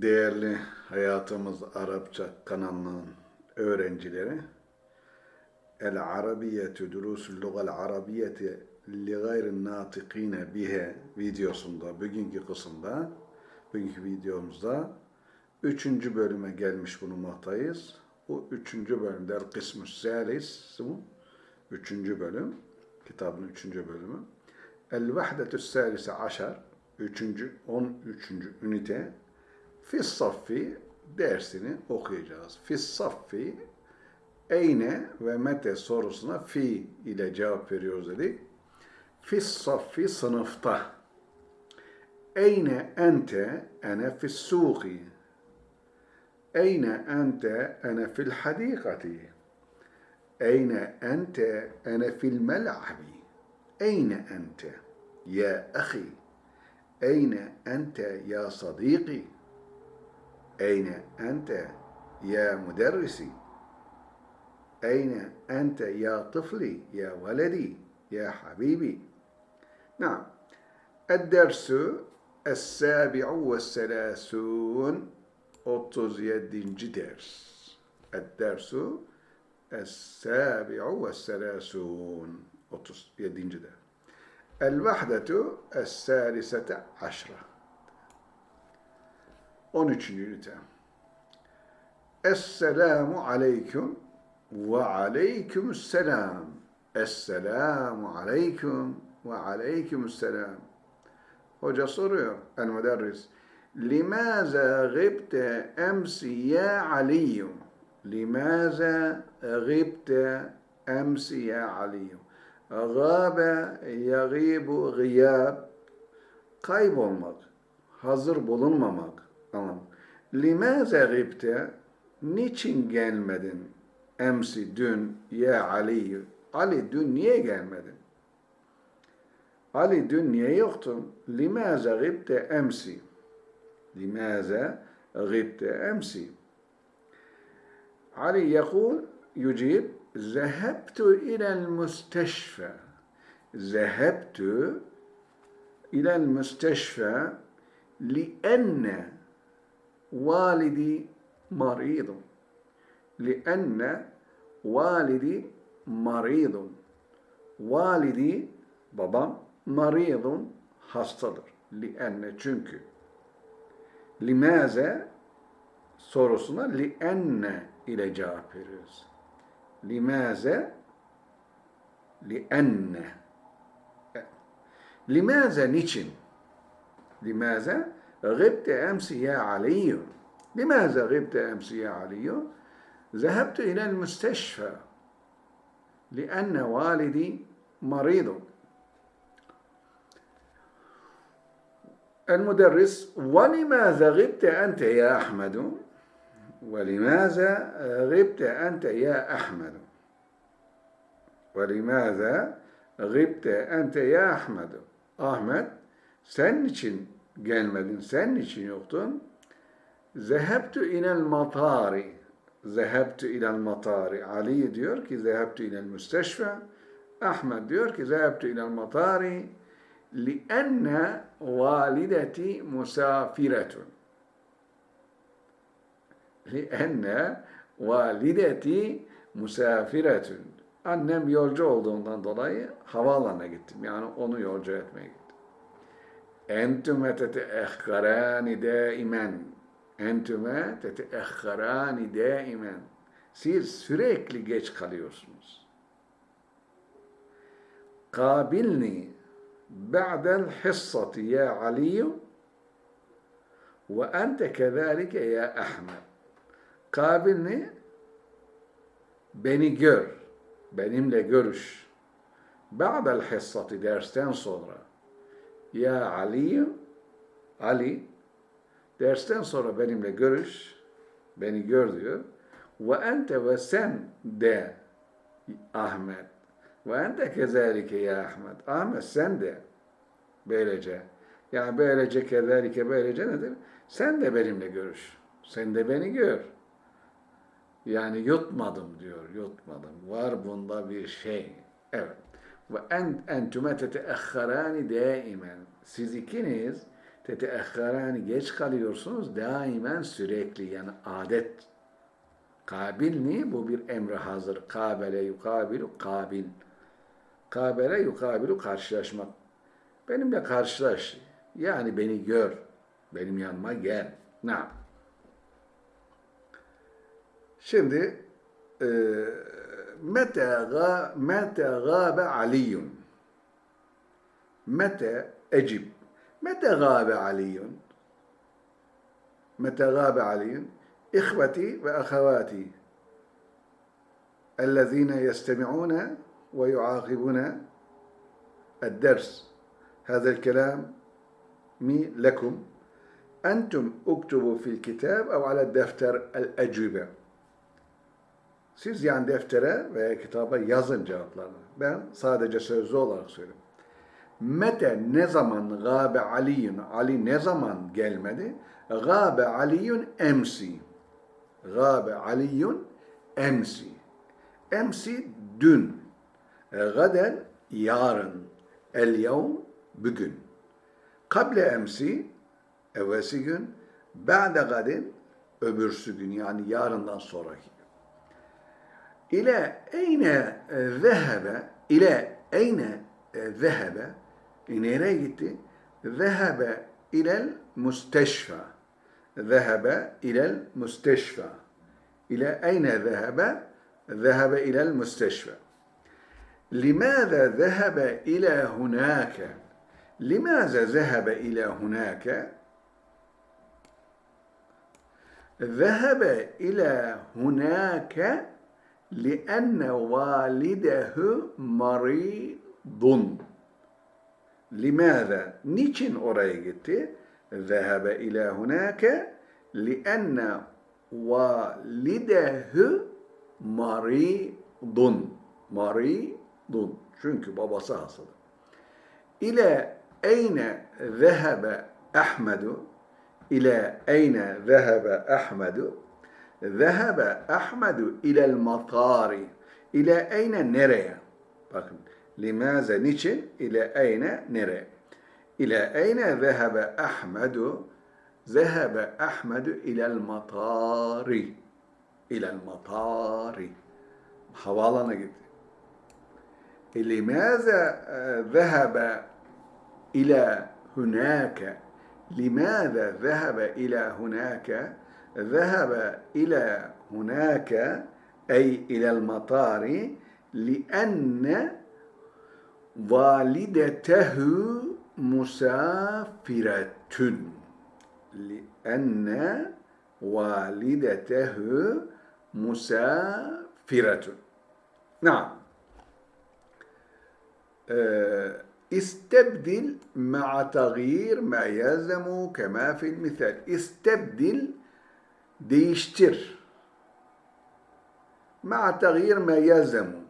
değerli Hayatımız Arapça kanalının öğrencileri El Arabiyetü Durusul Lugal Arabiyeti li gayrin natikine bihe videosunda, bugünkü kısımda, bugünkü videomuzda üçüncü bölüme gelmiş bulunmaktayız. Bu üçüncü bölümde El Kısmü Salis, üçüncü bölüm, kitabın üçüncü bölümü. El Vahdetü Salise Aşar, üçüncü, on üçüncü ünite. في الصف درسini okuyacağız. في الصف أين ومتى سورسنا في إلى جواب veriyoruz dedik. في الصف صنفتا أين أنت؟ أنا في السوق. أين أنت؟ أنا في الحديقة. أين أنت؟ أنا في الملعب. أين أنت يا أخي؟ أين أنت يا صديقي؟ Eyne ente ya müderrisi. Eyne ente ya tıfli ya veledi ya habibi. نعم الدرس السابع والثلاثون 37. ders الدرس السابع والثلاثون 37. ders الوحدة الثالثة عشرة 13. ünite Esselamu aleyküm ve aleykümselam. Esselamu aleyküm ve aleykümselam. Hoca soruyor el müderris. Limaza gibte emsi ya Aliyyum? Limaza gibte emsi ya Aliyyum? Gâbe yagîbu gıyab. Kaybolmak, hazır bulunmamak Tamam. Limaze gibte? Niçin gelmedin? Emsi dün ya Ali. Ali dün niye gelmedin? Ali dün niye yoktun? Limaze gibte emsi. Limaze gibte emsi. Ali yakul yucib zehebtu ilel müsteşfe. Zehebtu ilel müsteşfe lienne والدي مريض لأن والدي مريض Validi babam maridun hastadır. Lienne çünkü. Limaze sorusuna lienne ile cevap veriyoruz. Limaze lienne Limaze niçin? Limaze gıbte emsi ya Aliyyum لماذا غبت أمس يا علي؟ ذهبت إلى المستشفى لأن والدي مريض المدرس ولماذا غبت أنت يا أحمد؟ ولماذا غبت أنت يا أحمد؟ ولماذا غبت أنت يا أحمد؟ Sen niçin gelmedin, sen niçin yoktun? Zehebtu ilel matari. Zehebtu ilel matari. Ali diyor ki zehebtu ilel müsteşfe. Ahmet diyor ki zehebtu ilel matari. لِأَنَّ والدتي مسافرة لِأَنَّ والدتي مسافرة Annem yolcu olduğundan dolayı havaalanına gittim. Yani onu yolcu etmeye gittim. Entüme teteehkarani daimen. Entüme teteehkarani daimen. Siz sürekli geç kalıyorsunuz. Kabilni ba'del hissati ya Ali ve ente kezalike ya Ahmet. Kabilni beni gör, benimle görüş. Ba'del hissati dersten sonra ya Ali Ali dersten sonra benimle görüş, beni gör diyor. Ve ente ve sen de Ahmet. Ve ente kezalike ya Ahmet. Ahmet sen de böylece. Yani böylece kezalike böylece nedir? Sen de benimle görüş. Sen de beni gör. Yani yutmadım diyor, yutmadım. Var bunda bir şey. Evet. Ve en entüme teteahharani daimen. Siz ikiniz Teteahharani geç kalıyorsunuz. Daimen sürekli yani adet. Kabilni bu bir emre hazır. Kabele yukabilu kabil. Kabele yukabilu karşılaşmak. Benimle karşılaş. Yani beni gör. Benim yanıma gel. Ne? Şimdi e, متى غاب متى غاب علي؟ متى أجب؟ متى غاب علي؟ متى غاب علي؟ إخوتي وأخواتي الذين يستمعون ويعاقبون الدرس. هذا الكلام مي لكم. أنتم أكتبوا في الكتاب أو على الدفتر الأجوبة. Siz yani deftere veya kitaba yazın cevaplarını. Ben sadece sözlü olarak söylüyorum. Mete ne zaman gâbe aliyun, Ali ne zaman gelmedi? Gâbe aliyun emsi. Gâbe aliyun emsi. Emsi dün. Gaden yarın. El yevm bugün. Kable emsi evvelsi gün. Ba'de gadin öbürsü gün yani yarından sonraki إلى أين ذهب؟ إلى أين ذهب؟ إن gitti ذهب إلى المستشفى. ذهب إلى المستشفى. إلى أين ذهب؟ ذهب إلى المستشفى. لماذا ذهب إلى هناك؟ لماذا ذهب إلى هناك؟ ذهب إلى هناك لأن والده مريض لماذا؟ niçin oraya gitti? ذهب إلى هناك لأن والده مريض مريض çünkü babası hastalı. İle eyne zehebe Ahmedu İle eyne zehebe Ahmedu ذهب أحمد إلى المطار. إلى أين نري لماذا نيتشن إلى أين نري إلى أين ذهب أحمد؟ ذهب أحمد إلى المطار. إلى المطار. حوالنا جدا لماذا آه، ذهب إلى هناك؟ لماذا ذهب إلى هناك؟ ذهب إلى هناك أي إلى المطار لأن والدته مسافرة. لأن والدته مسافرة. نعم. استبدل مع تغيير ما يلزم كما في المثال استبدل değiştir. Ma tagir ma yazemu.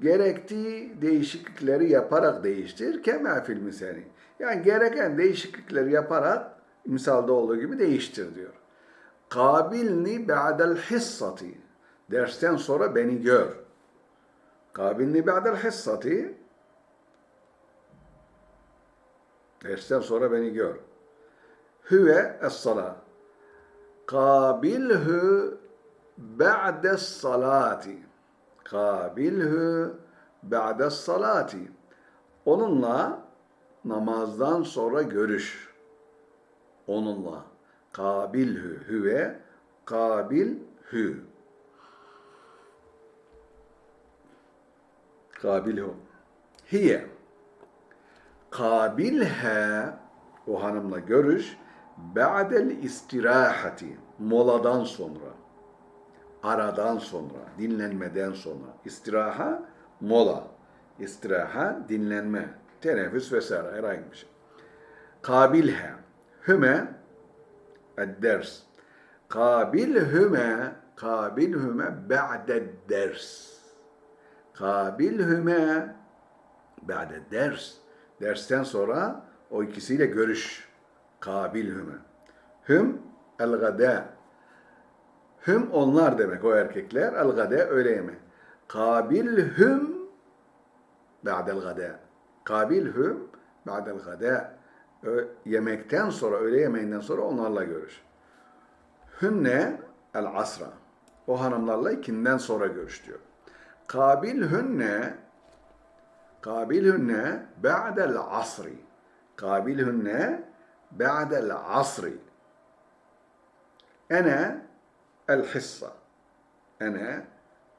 Gerektiği değişiklikleri yaparak değiştir. Kema fil misali. Yani gereken değişiklikleri yaparak misalda olduğu gibi değiştir diyor. Kabilni ba'del hissati. Dersten sonra beni gör. Kabilni ba'del hissati. Dersten sonra beni gör. Hüve es-salah Kabilhü ba'des salati. Kabilhü ba'des salati. Onunla namazdan sonra görüş. Onunla. Kabilhü hüve kabilhü. Kabilhü. Hiye. Kabilhe o hanımla görüş ba'del istirahati moladan sonra aradan sonra dinlenmeden sonra. İstiraha mola. İstiraha dinlenme teneffüs vesaire herhangi bir şey. Kabilhe hüme ders kabilhüme kabilhüme ba'de ders. Kabilhüme ba'de ders. Dersten sonra o ikisiyle görüş. Kabilhüme. Hüm el-gada. Hüm onlar demek o erkekler. El-gada öğle yeme. Kabilhüm ba'del gada. Kabilhüm ba'del gada. Ö- yemekten sonra, öğle yemeğinden sonra onlarla görüş. Hünne el asra. O hanımlarla ikinden sonra görüş diyor. Kabil hünne Kabil hünne ba'del asri. Kabil hünne ba'del asri. Ene el hissa. Ene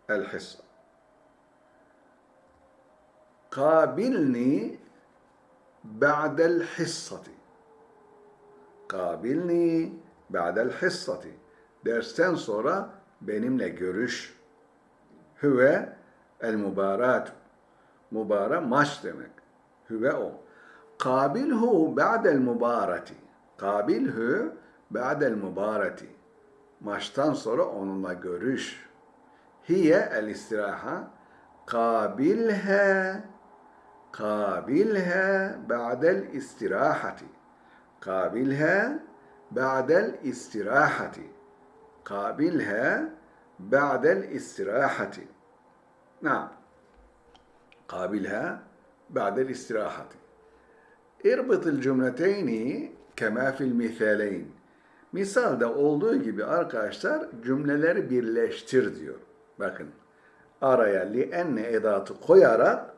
el hissa. Kabilni ba'del hissati. Kabilni ba'del hissati. Dersten benimle görüş. Hüve el mübarat. Mübara maç demek. Hüve o. Kabilhu ba'del mübarati. Kabilhu ba'del mübarati. Maçtan sonra onunla görüş. Hiye el istiraha. Kabilha قابلها بعد الاستراحة قابلها بعد الاستراحة قابلها بعد الاستراحة نعم قابلها بعد الاستراحة İrbit cümleteyni kema fil misaleyn. Misalde olduğu gibi arkadaşlar cümleleri birleştir diyor. Bakın araya li enne edatı koyarak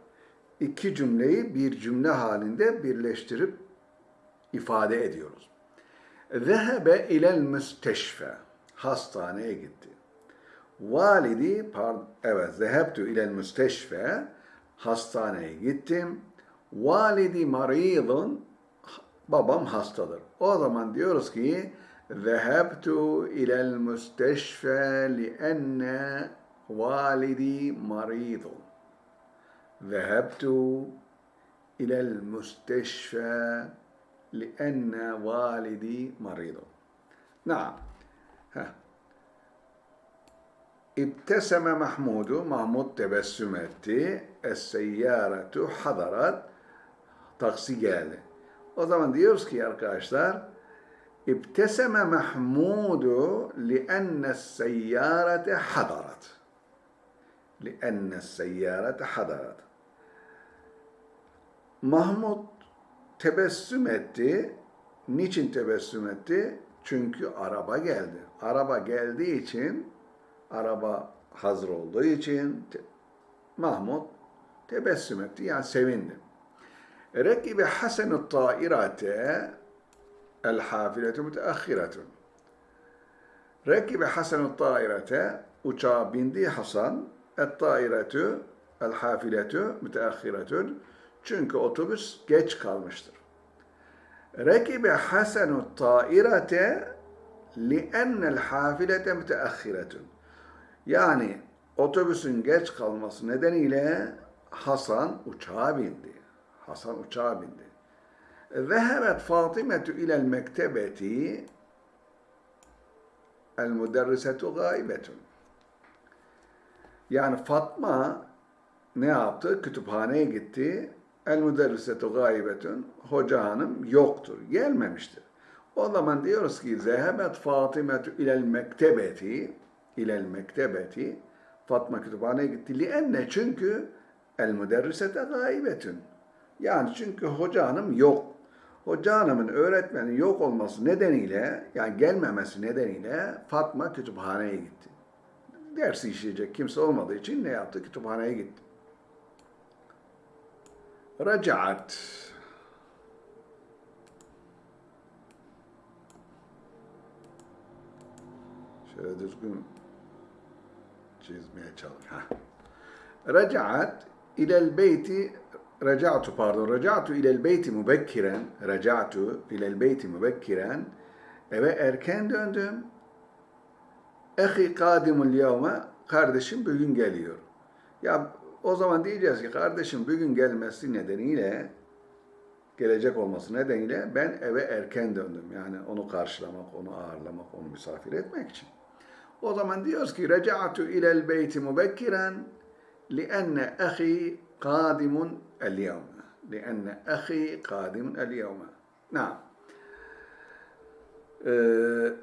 iki cümleyi bir cümle halinde birleştirip ifade ediyoruz. Zehebe ilel müsteşfe. Hastaneye gitti. Validi, pardon, evet, zehebtü ilel müsteşfe. Hastaneye gittim. Validi maridun babam hastadır. O zaman diyoruz ki Zehebtu ilel müsteşfe lienne validi maridun. Zehebtu ilel müsteşfe lienne validi maridun. Naam. İbteseme Mahmudu, Mahmud tebessüm etti. Es-seyyâretu hadarat taksi geldi. O zaman diyoruz ki arkadaşlar İbteseme Mahmudu lienne seyyarete hadarat. Lienne seyyarete hadarat. Mahmud tebessüm etti. Niçin tebessüm etti? Çünkü araba geldi. Araba geldiği için, araba hazır olduğu için Mahmud tebessüm etti. Yani sevindi. Tairate hafiletu müteahhiretun. Rekibe hasenu tairate uçağa bindi Hasan. Et tairetu el hafiletu müteahhiretun. Çünkü otobüs geç kalmıştır. Rekibe hasenu tairete li'ennel hafilete müteahhiretun. Yani otobüsün geç kalması nedeniyle Hasan uçağa bindi. Hasan uçağa bindi. Zehebet Fatimetu ilel mektebeti el müderrisetu gaibetun. Yani Fatma ne yaptı? Kütüphaneye gitti. El müderrisetu gaibetun. Hoca hanım yoktur. Gelmemiştir. O zaman diyoruz ki zehebet Fatimetu ilel mektebeti ilel mektebeti Fatma kütüphaneye gitti. Lienne çünkü el müderrisete gaibetun. Yani çünkü hoca hanım yok. Hoca hanımın öğretmeni yok olması nedeniyle yani gelmemesi nedeniyle Fatma kütüphaneye gitti. Dersi işleyecek kimse olmadığı için ne yaptı? Kütüphaneye gitti. Racaat. Şöyle düzgün çizmeye çalış. Racaat ilel beyti raca'tu pardon raca'tu ilel beyti mübekkiren raca'tu ilel beyti mübekkiren eve erken döndüm. Ehi kadimul yevme kardeşim bugün geliyor. Ya o zaman diyeceğiz ki kardeşim bugün gelmesi nedeniyle gelecek olması nedeniyle ben eve erken döndüm. Yani onu karşılamak, onu ağırlamak, onu misafir etmek için. O zaman diyoruz ki reca'tu ilel beyti mubekkiren ahi kadimun قادم اليوم لأن أخي قادم اليوم. نعم. أه،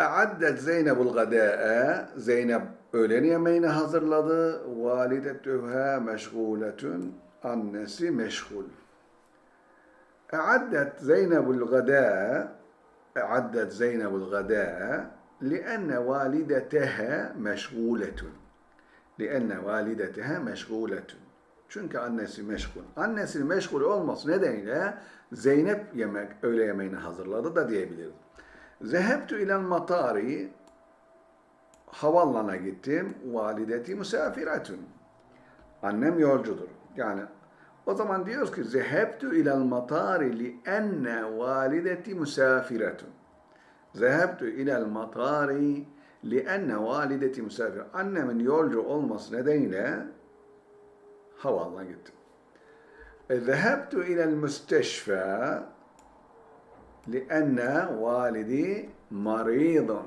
أعدت زينب الغداء. زينب أولين يمين حضر hazırladı. والدتها مشغولة أنس مشغول. أعدت زينب الغداء أعدت زينب الغداء لأن والدتها مشغولة. لأن والدتها مشغولة. Çünkü annesi meşgul. Annesi meşgul olması nedeniyle Zeynep yemek, öğle yemeğini hazırladı da diyebiliriz. Zehebtu ilal matari havallana gittim. Valideti misafiretun. Annem yolcudur. Yani o zaman diyoruz ki zehebtu ilal matari li enne valideti misafiretun. Zehebtu ilal matari li enne valideti misafir. Annemin yolcu olması nedeniyle havaalanına gittim. E, ilal müsteşfa li enne validi maridun.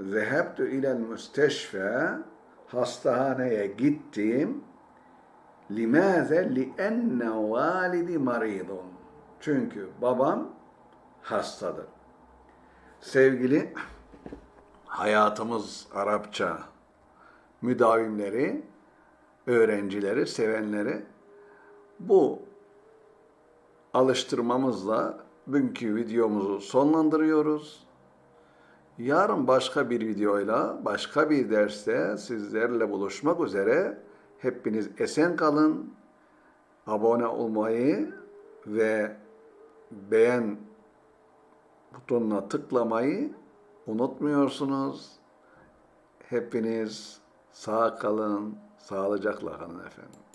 Zehebtu ilal müsteşfa hastahaneye gittim. Limaze li enne validi maridun. Çünkü babam hastadır. Sevgili hayatımız Arapça müdavimleri, öğrencileri, sevenleri bu alıştırmamızla bugünkü videomuzu sonlandırıyoruz. Yarın başka bir videoyla, başka bir derste sizlerle buluşmak üzere. Hepiniz esen kalın. Abone olmayı ve beğen butonuna tıklamayı unutmuyorsunuz. Hepiniz sağ kalın, sağlıcakla kalın efendim.